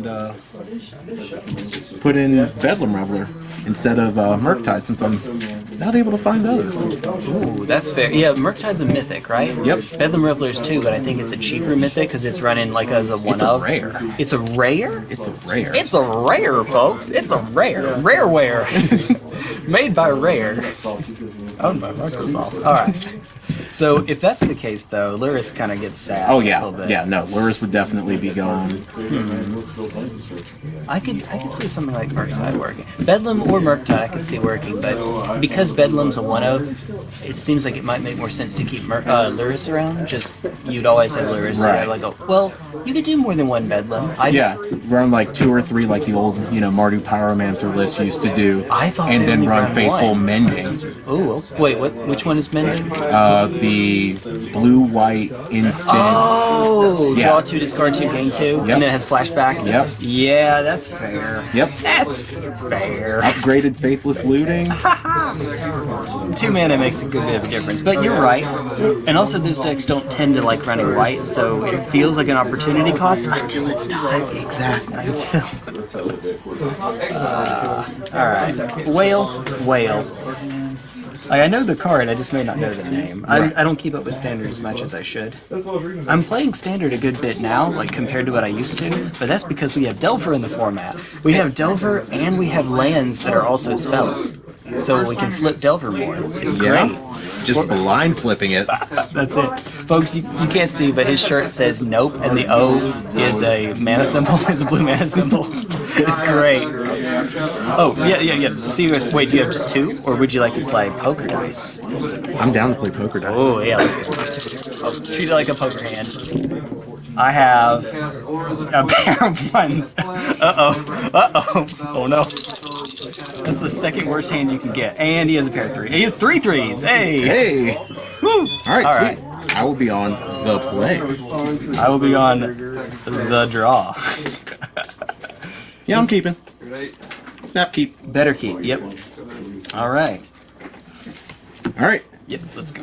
and uh, put in Bedlam Reveler instead of uh, Murktide since I'm not able to find those. Ooh, that's fair. Yeah, Murktide's a mythic, right? Yep. Bedlam Reveler's too, but I think it's a cheaper mythic because it's running like as a one It's a of. rare. It's a rare. It's a rare. It's a rare, folks. It's a rare. Rareware. Made by Rare. Owned by Microsoft. Alright. So if that's the case though, Lurrus kind of gets sad. oh a yeah, little bit. yeah. No, Lurrus would definitely be gone. I could I could see something like Murktide working. Bedlam or Murktide I could see working, but because Bedlam's a one of, it seems like it might make more sense to keep Mur uh, Lurrus around. Just you'd always have Lurrus. so Right. have like a, well, you could do more than one Bedlam. I Yeah, just run like two or three like the old, you know, Mardu Pyromancer list used to do. I thought and then only run Faithful one. Mending. oh wait what which one is Mending? Uh, the blue white instant. Oh, Yeah. draw two, discard two, gain two, Yep. and then it has flashback. Yep. Yeah, that's fair. Yep. That's fair. Upgraded Faithless Looting. Two mana makes a good bit of a difference, but you're right. And also, those decks don't tend to like running white, so it feels like an opportunity cost until it's not. Exactly. Until. Uh, all right, whale, whale. Like, I know the card, I just may not know the name. I, I don't keep up with standard as much as I should. I'm playing standard a good bit now, like compared to what I used to, but that's because we have Delver in the format. We have Delver and we have lands that are also spells. So we can flip Delver more. It's Yeah. great. Just blind flipping it. That's it. Folks, you, you can't see, but his shirt says nope, and the O is a mana symbol, is a blue mana symbol. it's great. Oh, yeah, yeah, yeah. See, wait, do you have just two? Or would you like to play poker dice? I'm down to play poker dice. Oh, yeah, let's go. Oh, treat it like a poker hand. I have a pair of ones. Uh-oh. Uh-oh. Oh, no. That's the second worst hand you can get. And he has a pair of three. He has three threes. Hey! Hey! Woo! All right, All sweet. I will be on the play. I will be on the draw. Yeah, I'm keeping. Snap keep. Better keep. Yep. All right. All right. Yep. Let's go.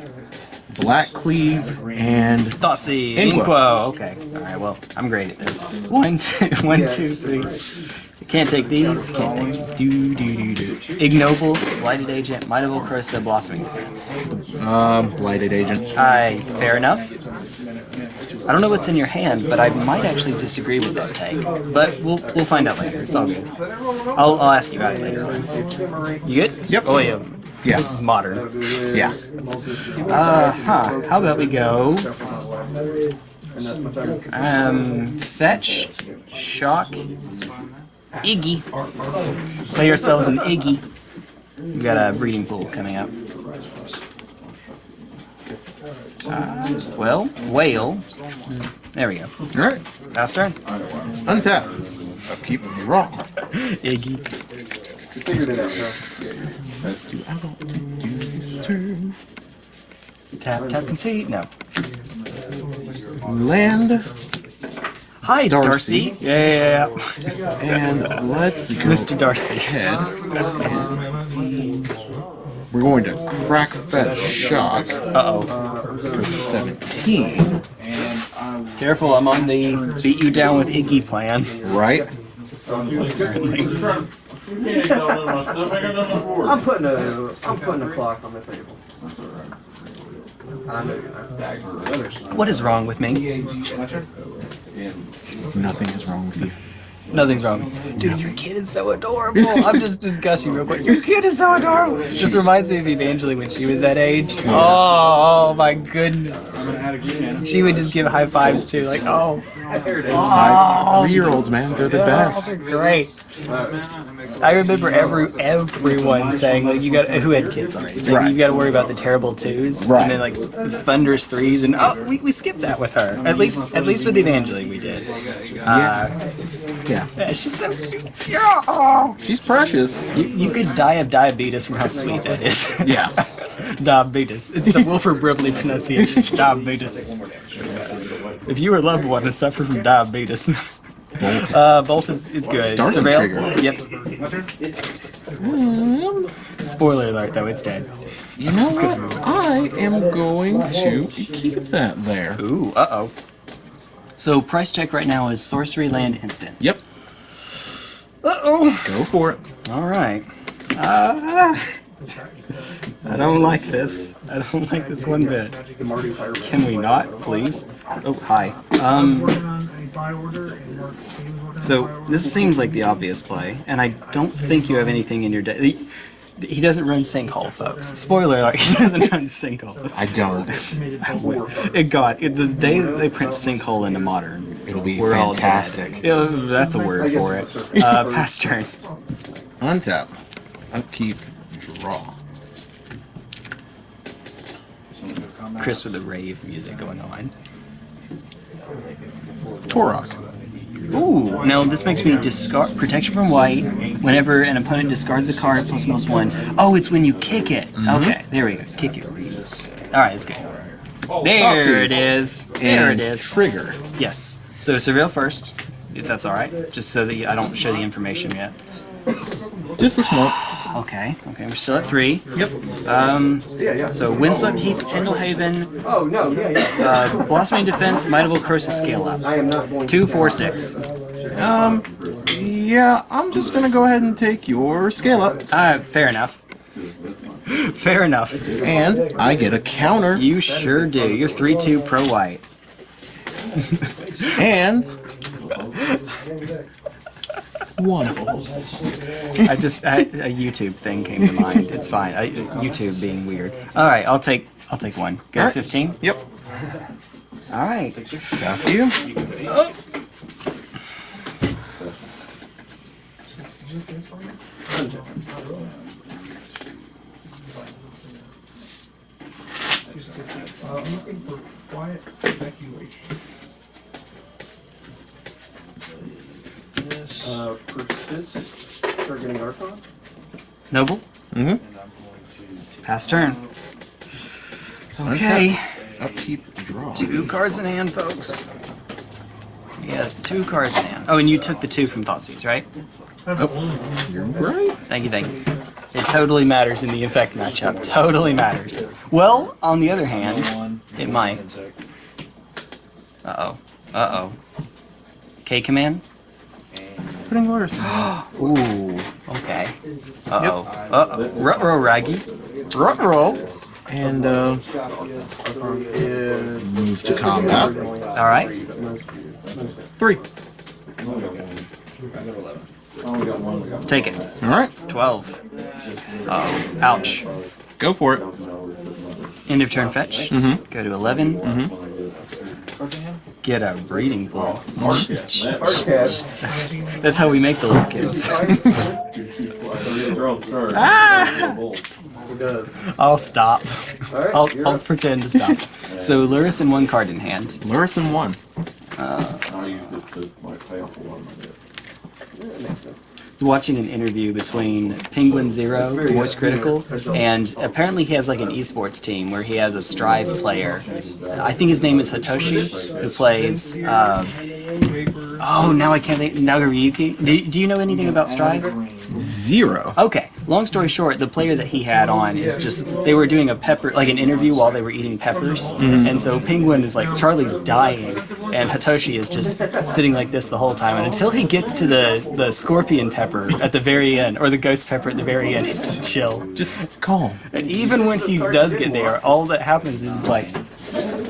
Black Cleave and Thoughtseize. Inqua. Inquo. Okay. All right. Well, I'm great at this. One, two, one, two, three. Can't take these. Can't take these. Do do do do. Ignoble, Blighted Agent, Might of Old Krosa, Blossoming Defense. um, Blighted Agent. I. Fair enough. I don't know what's in your hand, but I might actually disagree with that take. But we'll we'll find out later. It's all good. I'll, I'll ask you about it later on. You good? Yep. Oh yeah. Yeah. This is modern. Yeah. Uh huh. How about we go? Um, fetch, shock, Iggy. Play yourselves an Iggy. We got a breeding pool coming up. Uh, well, whale. Zzz, There we go. All right. Last turn. Untap. Keep draw. Iggy. Do I want to do this turn? Tap, tap, concede. No. Land Hi, Darcy. Darcy. Yeah, yeah, yeah. and let's go Mr. Darcy. ahead. and We're going to crack fetch shock Uh oh. for 17. Careful, I'm on the beat you down with Iggy plan. Right? I'm putting a I'm putting a clock on the table. I know you're not. What is wrong with me? Nothing is wrong with you. Nothing's wrong. Dude, your kid is so adorable. I'm just just gushing real quick. Your kid is so adorable. This reminds me of Evangeline when she was that age. Oh, oh my goodness. She would just give high fives too, like, oh. Three-year-olds, man, they're the best. they're great. I remember every everyone saying like you got who had kids already saying Right. you got to worry about the terrible twos Right. and then like the thunderous threes and oh we, we skipped that with her at least at least with Evangeline we did. Uh, Yeah. yeah, she's so she's yeah. oh. She's precious. You, you could die of diabetes from how sweet that is. Yeah. diabetes. It's the Wilford Brimley pronunciation. diabetes. If you or loved one has suffered from diabetes, uh, Bolt is, is good. Darcy Surveil? trigger. Yep. Spoiler alert, though, it's dead. You know what? I am going to keep that there. Ooh, uh-oh. So price check right now is sorcery land instant. Yep. Uh-oh. Go for it. Alright. Uh, I don't like this. I don't like this one bit. Can we not, please? Oh, hi. Um, so, this seems like the obvious play, and I don't think you have anything in your deck. He, doesn't run Sinkhole, folks. Spoiler alert, he doesn't run Sinkhole. I don't. It God, it, the day that they print Sinkhole into Modern, It'll be we're fantastic. Yeah, that's a word for it. Uh, pass turn. Untap. Upkeep. Draw. Chris with the rave music going on. Tourach. Ooh, now this makes me discard protection from white whenever an opponent discards a card plus most one. Oh, it's when you kick it. Mm-hmm. Okay, there we go. Kick it. Alright, that's good. There it is. There it is. Trigger. Yes. So surveil first, if that's alright. Just so that I don't show the information yet. Just a smoke. Okay, okay, we're still at three. Yep. Um, Yeah, yeah. so Windswept Heath, Pendlehaven, Oh, no, yeah, yeah. uh, Blossoming Defense, Might of Old Krosa, Scale Up. I am not going Two, to. four, six. Um. Yeah, I'm just gonna go ahead and take your scale up, Uh, fair enough. fair enough. and I get a counter, You sure do. You're 3-2 pro white. and one. I just I, a YouTube thing came to mind. It's fine. I, YouTube being weird. All right, I'll take I'll take one. Go All right. 15. Yep. All right. That's you. Uh, persist. Targeting Archon. Noble. Mm-hmm. Pass turn. Okay. Upkeep. Draw. Two cards in hand, folks. He has two cards in hand. Oh, and you took the two from Thoughtseize, right? Oh, you're right. Thank you, thank you. It totally matters in the Infect matchup. Totally matters. Well, on the other hand, it might. Uh oh. Uh oh. K command? Putting Lurrus. Ooh. Okay. Uh oh. Uh oh. Rutro Raggy. Rutro. And uh, move to combat. Alright. Three. Take it. All right. 12. Uh oh. Ouch. Go for it. End of turn fetch. Mhm. Go to 11. Get a breeding pool. That's how we make the little kids. Who does? I'll stop. Alright, I'll, you're I'll pretend to stop. So Lurrus and one card in hand. Lurrus and one. That makes sense. I was watching an interview between Penguin Zero, Moist Critikal, and apparently he has like an esports team where he has a Strive player. I think his name is Hotashi, who plays. Um, oh, now I can't think. Nagoriyuki. Do, do you know anything about Strive? Zero. Okay. Long story short, the player that he had on is just they were doing a pepper like an interview while they were eating peppers, and so Penguin is like Charlie's dying, and Hotashi is just sitting like this the whole time, and until he gets to the the scorpion pepper at the very end or the ghost pepper at the very end, he's just chill. Just calm. And even when he does get there, all that happens is like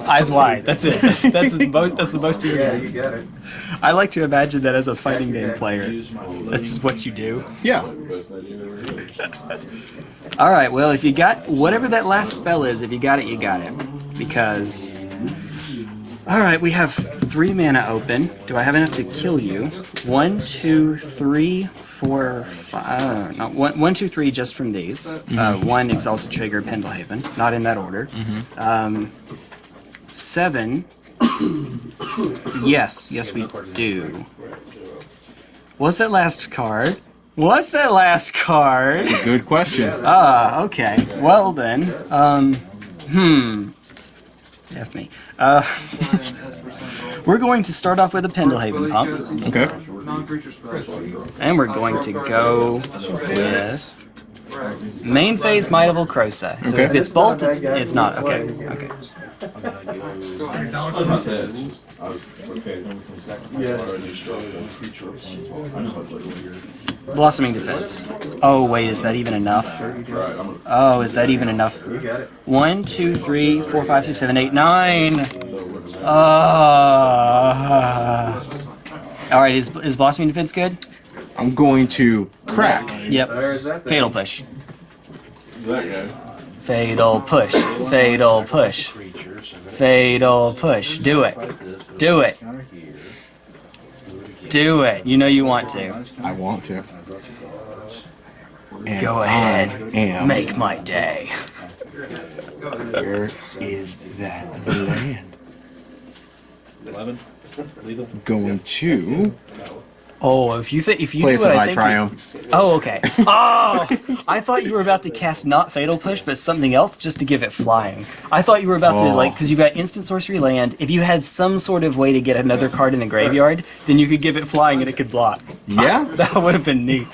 eyes wide. That's it. That's the most. That's the most he Yeah, you gets. get. I like to imagine that as a fighting game player. That's just what you do. Yeah. All right. Well, if you got whatever that last spell is, if you got it, you got it. Because. All right, we have three mana open. Do I have enough to kill you? One, two, three, four, five. Uh, one, one, two, three, just from these. Uh, one Exalted Trigger, Pendlehaven. Not in that order. Um, seven. yes, yes, we do. What's that last card? What's that last card? Good question. Ah, okay. Well then, um, hmm. F me. Uh, we're going to start off with a Pendlehaven pump, Okay. And we're going to go with main phase Might of Old Krosa. So if it's bolt, it's, it's not. Okay, okay. Blossoming defense. Oh wait, is that even enough? Oh, is that even enough? You got it. One, two, three, four, five, six, seven, eight, nine. Uh, all right, is is blossoming defense good? I'm going to crack. Yep. There's that thing. Fatal push. Fatal push. Fatal push. Fatal push. Do it. Do it. Do it. You know you want to. I want to. And Go ahead. I. Make my day. Where is that land? Eleven. Legal. Going to Oh, if you think if you place do what I my think. triumph. You, oh, okay. Oh, I thought you were about to cast not fatal push, but something else just to give it flying. I thought you were about to Oh. like because you got instant sorcery land. If you had some sort of way to get another card in the graveyard, then you could give it flying and it could block. Yeah. That would have been neat.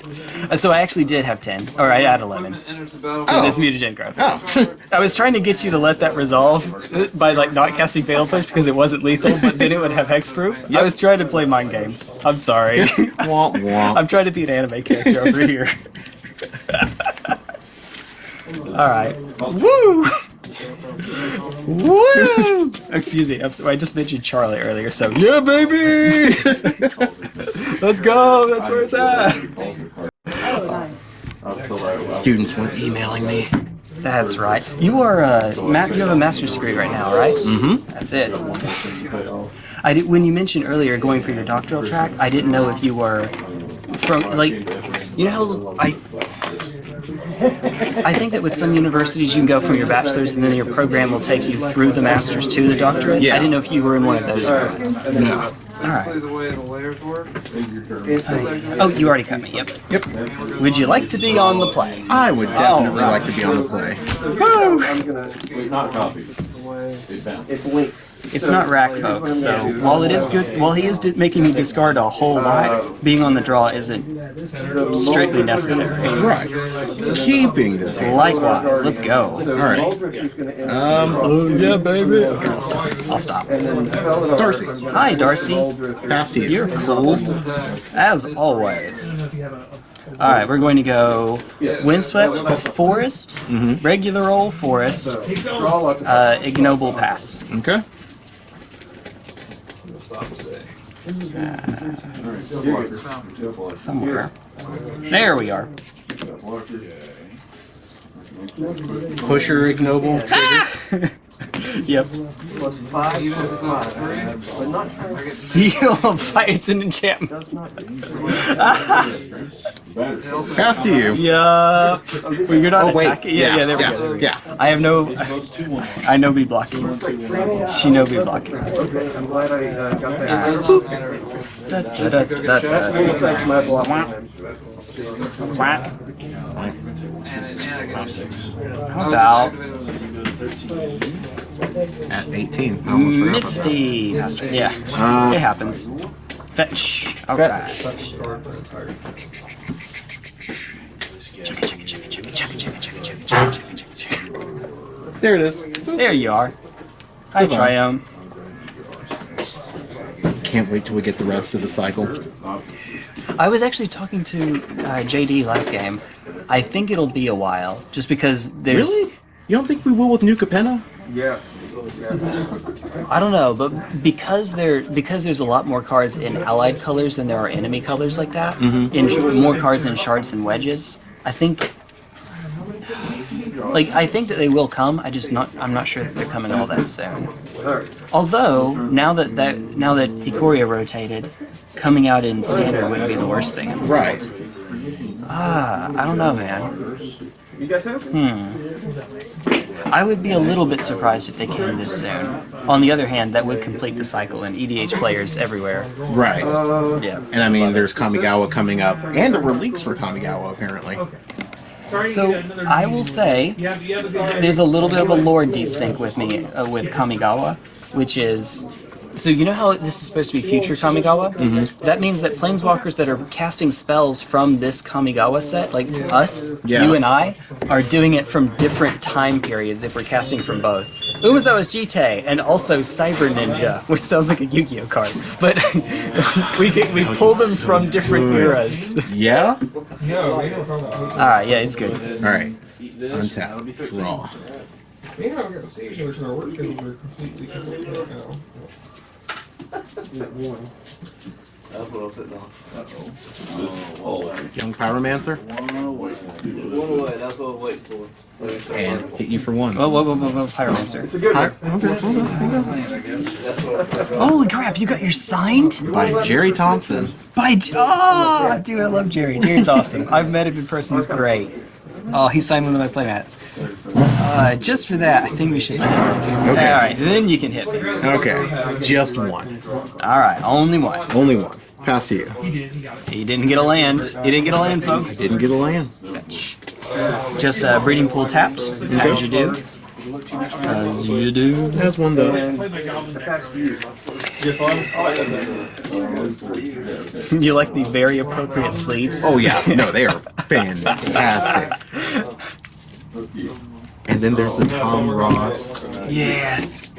Uh, So I actually did have ten, or I had eleven. Enters. Because Oh. it's mutagen growth. Oh. I was trying to get you to let that resolve uh, by like not casting fatal push because it wasn't lethal, but then it would have hexproof. I was trying to play mind games. I'm sorry. I'm trying to be an anime character over here. All right. Woo! Woo! Excuse me. I'm sorry, I just mentioned Charlie earlier, so yeah, baby. Let's go. That's where it's at. Students weren't emailing me. That's right. You are uh, ma- you have a master's degree right now, right? Mm-hmm. That's it. I did, when you mentioned earlier going for your doctoral track, I didn't know if you were from like you know how I I think that with some universities you can go from your bachelor's and then your program will take you through the master's to the doctorate. Yeah. I didn't know if you were in one of those. programs. No. Basically, the way the layers work. Oh, you already cut me. Yep. Yep. Would you like to be on the play? I would definitely right. like to be on the play. I'm gonna. Not copies. The way. It bounced. It's links. It's not rack, folks. So while it is good, while he is di- making me discard a whole lot, being on the draw isn't strictly necessary. Right. Keeping this hand. Likewise, let's go. Alright. Aldrich is gonna end Um, Oh yeah, baby. I'll stop. I'll stop. and then Felidar Darcy. Hi, Darcy. Aldrich. pass to you. You're cool, as always. All right, we're going to go windswept forest, regular old forest, Draw lots of uh, ignoble pass. Okay. Somewhere. There we are. Pusher ignoble. Trigger. Yep. plus five. Even if it's not free. But not Seal of Fight. It's an enchantment. does not. They also Pass to you. Yup. Well, you're not Oh wait. attacking. Yeah, yeah, there we yeah, go. There we go. Yeah. I have no. I know be blocking. She know be blocking. Okay, I'm glad I uh, got It that. How about at 18. I almost forgot Misty. about. Yeah. Uh, it happens. Fetch. All fetch. right. There it is. There you are. Hi, Triumph. Can't wait till we get the rest of the cycle. I was actually talking to uh, JD last game. I think it'll be a while, just because there's... Really? You don't think we will with New Capenna? Yeah. I don't know, but because there because there's a lot more cards in allied colors than there are enemy colors like that, in more cards in shards than wedges. I think. Like I think that they will come. I just not. I'm not sure that they're coming all that soon. Although now that that now that Ikoria rotated, coming out in standard wouldn't be the worst thing. Right. Ah, I don't know, man. You guys have? I would be a little bit surprised if they came this soon. On the other hand, that would complete the cycle and EDH players everywhere. Right. Yeah. And I mean, there's Kamigawa coming up, and there were leaks for Kamigawa apparently. So I will say there's a little bit of a lore desync with me uh, with Kamigawa, which is so you know how this is supposed to be future Kamigawa. Mm-hmm. That means that planeswalkers that are casting spells from this Kamigawa set, like us, Yeah. you and I, are doing it from different time periods if we're casting from both. Umezawa's Jitte, and also Cyber Ninja, which sounds like a Yu-Gi-Oh card. But we get, we pull them from different eras. Yeah? No, we don't talk about Alright, yeah, it's good. Alright. Untap. Draw. Me and I got the stage notes in our work schedules are completely different right. One. That's what I was sitting on. Oh, young Pyromancer. One away, One away, that's what I was waiting for. And hit you for one. Whoa, whoa, whoa, whoa, whoa, Pyromancer. It's a good one. okay, hold on. That's what I Holy crap, you got your signed? By Jerry Thompson. By oh, dude, I love Jerry. Jerry's awesome. I've met him in person. He's great. Oh, he signed one of my playmats. Uh, just for that, I think we should let him. Okay. All right, then you can hit me. Okay. Just one. All right, only one. Only one. Pass to you. He didn't get a land. He didn't get a land, folks. Didn't get a land. Fetch. Just a breeding pool tapped, as you do. As you do. As one does. You like the very appropriate sleeves? Oh yeah. No, they are fantastic. And then there's the oh, Tom Ross. Yes.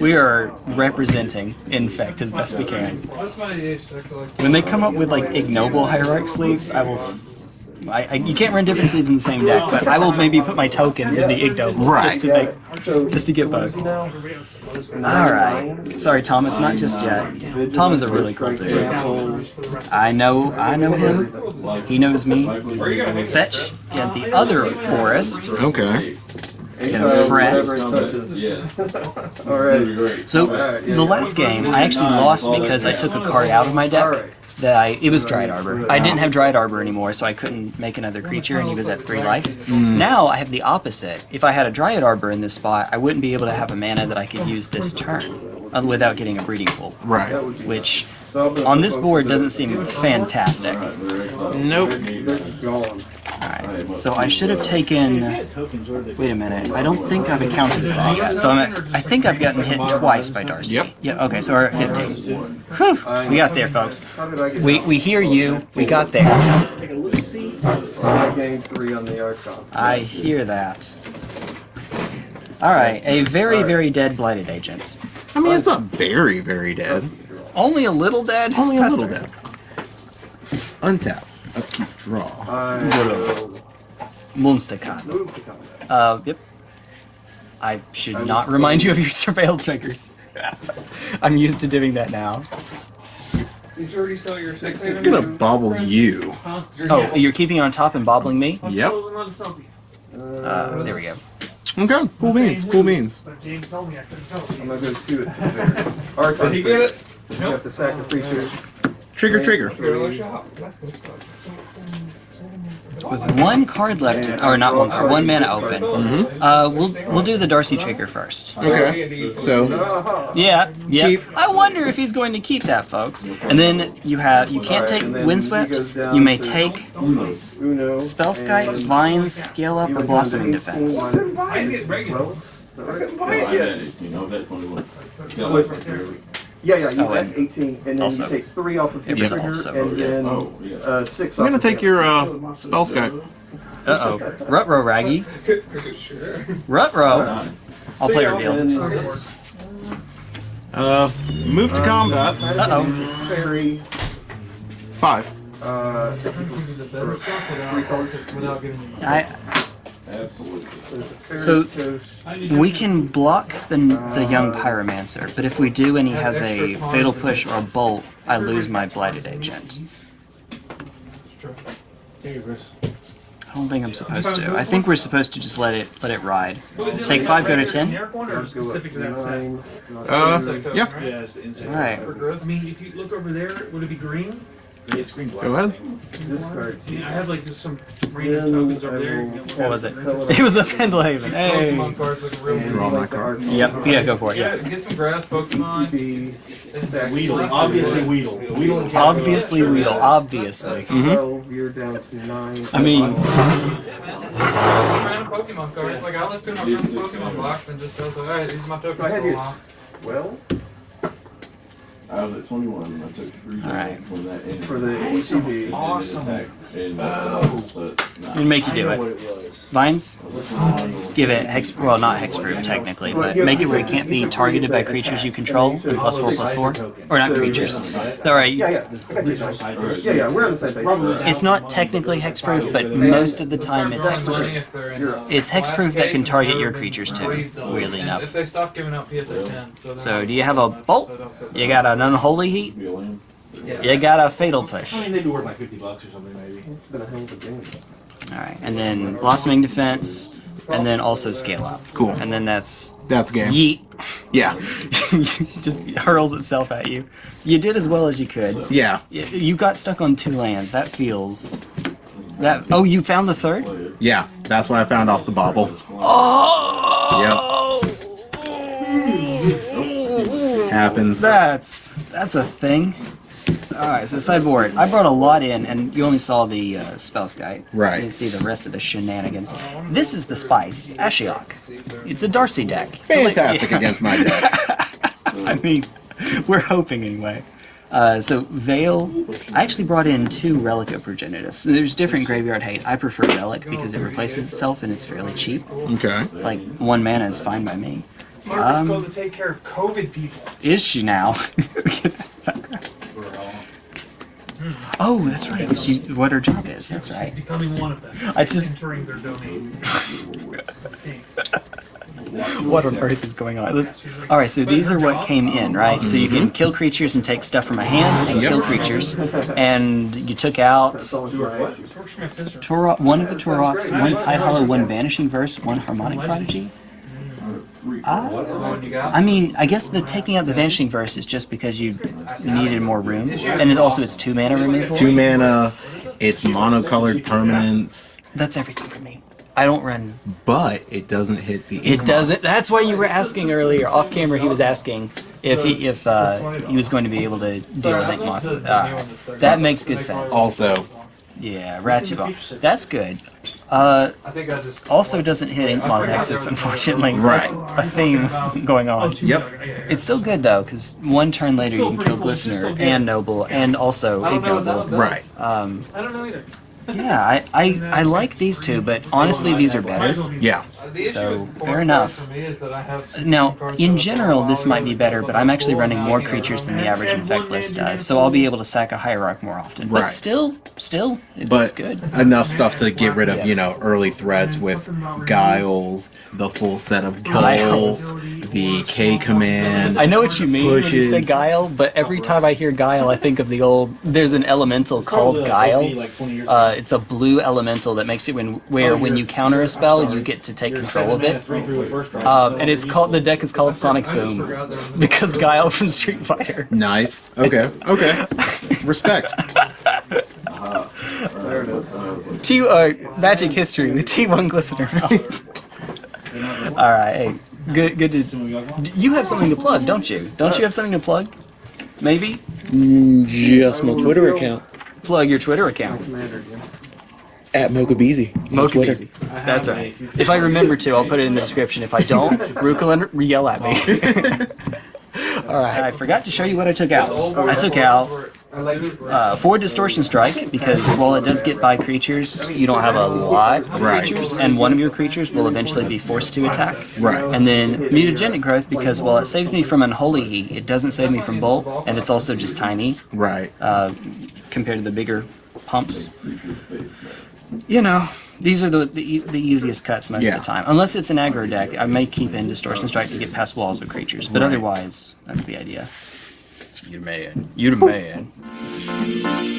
We are representing Infect as best we can. That's my age. That's like. When they come up with like ignoble hierarch sleeves, I will. I, I, you can't run different sleeves in the same deck, but I will maybe put my tokens in the ignobles just to make, just to get both. All right. Sorry, Thomas, not just yet. Tom is a really cool dude. I know, I know him. He knows me. Fetch. Get the other forest. Okay. Get a Frest. Yes. Alright. So the last game, I actually lost because I took a card out of my deck. That I it was Dryad Arbor. I didn't have Dryad Arbor anymore, so I couldn't make another creature, and he was at three life. Now I have the opposite. If I had a Dryad Arbor in this spot, I wouldn't be able to have a mana that I could use this turn uh, without getting a breeding pool, Right. which on this board doesn't seem fantastic. Nope. Alright, so I should have taken. Wait a minute. I don't think I've accounted for that yet. So I'm at, I think I've gotten hit twice by Darcy. Yep. Yeah. Okay. So we're at 15. Whew, we got there, folks. How did I get We we hear you. We got there. I gained three on the Archon? I hear that. All right. A very very dead blighted agent. I mean, it's not very, very dead. Only a little dead. Only a little dead. Untap. Upkeep. Draw. I will Monster card. move to combat. Uh. Yep. I should not remind you of your surveil triggers. I'm used to doing that now. Did you already sell your six I'm gonna bobble you. Oh, you're keeping it on top and bobbling me? Yep. Uh, there we go. Okay. Cool beans. Cool beans. But James told me I couldn't tell you. I'm gonna go skew it to the Did he get it? You have to sack a creature. Trigger. Trigger. Go to the shop. That's good stuff. With one card left, or not one card, one mana open. Uh, we'll we'll do the Darcy trigger first. Okay. So Yeah, yeah. Keep. I wonder if he's going to keep that, folks. And then you have you can't take Alright, and then windswept. he goes down You may take Uno. spellskite, vines, scale up, or blossoming defense. one. Couldn't buy it regular. Well, Buy it yet. You know that twenty-one. Yeah, yeah, you Oh, have and 18, and then also- you take three off of It your was trigger, also- and then Oh, yeah. uh, six I'm off gonna of take your- your uh, spellskite. Uh oh. Rutro Raggy. Sure. Rutro. I'll play reveal. And Uh, move to combat. Uh oh. fairy, Five. uh, The without, without giving. I Absolutely. fairy So- we can block the the young pyromancer, but if we do and he has a fatal push or a bolt, I lose my blighted agent. I don't think I'm supposed to. I think we're supposed to just let it let it ride. Take five, go to ten. Generic one or go up specific to to that set? nine, Uh, yeah. All right. I mean, if you look over there, would it be green? Go ahead. discard. I I have like just some random tokens over there. What was it? It was a Pendlehaven. Hey. Pokemon cards look real Draw my like card. Yep. Yeah. Go for it. Yeah, Yeah. get some grass Pokemon. ETB, Weedle, obviously Weedle. Weedle and Obviously Weedle. Obviously. Twelve, mm-hmm. you're down to nine. I mean- Random Pokemon cards. Like I look through my friend's Pokemon box and just says, alright, these are my tokens I had for a you- while. well, I was at twenty-one and I took three Alright. damage from that enemy. for the ETB, Awesome. And, uh, but, nah. We'll make you do it. It Vines, give it hex, well not hexproof technically, but make it where it can't be targeted by creatures you control, and plus four, plus four, or not creatures. Alright, Yeah, yeah. I got you. Yeah, yeah, we're on the same page. it's not technically hexproof, but most of the time it's Money hexproof. if they're It's hexproof that can target your creatures too, weirdly enough. If they stop giving out PSA 10, so, So do you have a bolt? set up with- You got an unholy heat? Be a land. You got a fatal push. I mean, they'd be worth like 50 bucks or something, maybe. It's been a hell of a game. Alright, and then blossoming defense, and then also scale up. Cool. And then that's That's game. yeet. Yeah. just hurls itself at you. You did as well as you could. Yeah. Y- You got stuck on two lands. That feels. That. Oh, you found the third. Yeah. That's what I found off the bobble. Oh. Yep. Happens. That's that's a thing. All right, so sideboard. I brought a lot in, and you only saw the uh, spellskite. Right. You didn't see the rest of the shenanigans. This is the spice, Ashiok. It's a Darcy deck. Fantastic Yeah. against my deck. I mean, we're hoping anyway. Uh, so Veil, I actually brought in two Relic of Progenitus. There's different graveyard hate. I prefer Relic because it replaces itself and it's fairly cheap. Okay. Like one mana is fine by me. Margaret's Um, supposed to take care of COVID people. Is she now? oh, that's right. She, what her job is. That's right. Becoming one of them. I just- entering their domain. What on earth is going on? Let's- all right, so these are what came in, right? So you can kill creatures and take stuff from a hand and Yep. kill creatures, and you took out Works for my sister. Toro- one of the Tourachs, one Tide Hollow, one Vanishing Verse, one Harmonic Prodigy. The one you got. I mean, I guess the taking out the Vanishing Verse is just because you needed more room, and it also it's two mana removal. Two mana. It's monocolored permanence, That's everything for me. I don't run. but it doesn't hit the. It doesn't. That's why you were asking earlier off camera. He was asking if he if uh, he was going to be able to deal with Ink Moth. Uh, that makes good sense. Also, Yeah, Ratchet Ball. That's good. Uh, I think I just also doesn't hit Ink Moth Nexus, unfortunately. Right. That's a theme going on. Yep. It's still good though, because one turn later you can kill Glistener and Noble and also Ignoble. right. Um, I don't know either. yeah, I, I, I like these two, but honestly these are better. Yeah. Uh, the issue So, fair enough. cards For me is that I have some Now, in general, this might be better, but I'm actually running more creatures than the average infect list does, so I'll be able to sack a hierarch more often. But Right. still, still, it's But good. enough stuff to get rid of, you know, early threats with Guiles, the full set of Guiles. Guiles, the K command. I know what you mean when you say Guile, but every time I hear Guile, I think of the old. There's an elemental called Guile. Like 20 years Uh, it's a blue elemental that makes it when where when you counter a spell, you get to take control of it. Three through the first round. Um, and it's called the deck is called Sonic Boom forgot there was because Guile from Street Fighter. Nice. Okay. Okay. Respect. T uh, Magic History with T1 Glistener. All right, hey, good, good to. You have something to plug, don't you? Don't you have something to plug? Maybe Just my Twitter account plug your Twitter account. at Mokabeezy. on Mokabeezy. That's right. If I remember to, I'll put it in the description. If I don't, Ruka yell at me. All right, I forgot to show you what I took out. I took out uh, four Distortion Strike because while it does get by creatures, you don't have a lot of Right. creatures, and one of your creatures will eventually be forced to attack. Right. And then Mutagenic Growth because while it saves me from Unholy Heat, it doesn't save me from Bolt, and it's also just tiny Right. uh, compared to the bigger pumps. You know, these are the the, e- the easiest cuts most Yeah. of the time. Unless it's an aggro deck, I may keep in Distortion Strike to get past walls of creatures, but Right. otherwise, that's the idea. You're man. You're the man.